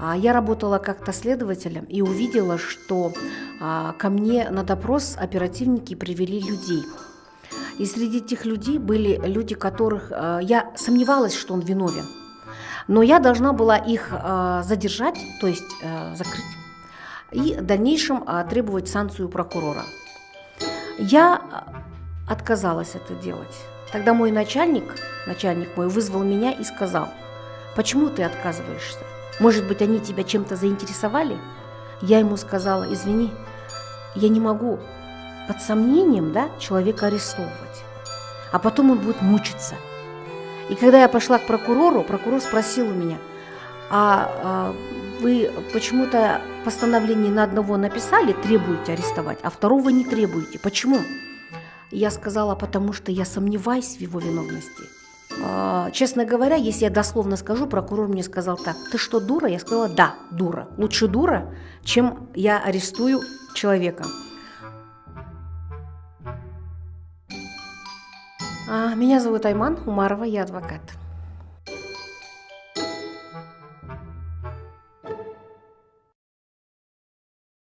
А я работала как-то следователем и увидела, что а, ко мне на допрос оперативники привели людей. И среди этих людей были люди, которых а, я сомневалась, что он виновен. Но я должна была их задержать, то есть закрыть, и в дальнейшем требовать санкцию прокурора. Я отказалась это делать. Тогда мой начальник, начальник мой, вызвал меня и сказал, почему ты отказываешься? Может быть, они тебя чем-то заинтересовали? Я ему сказала, извини, я не могу под сомнением да, человека арестовывать, а потом он будет мучиться. И когда я пошла к прокурору, прокурор спросил у меня, а, а вы почему-то постановление на одного написали, требуете арестовать, а второго не требуете. Почему? Я сказала, потому что я сомневаюсь в его виновности. А, честно говоря, если я дословно скажу, прокурор мне сказал так, ты что, дура? Я сказала, да, дура. Лучше дура, чем я арестую человека. А, меня зовут Айман Умарова, я адвокат.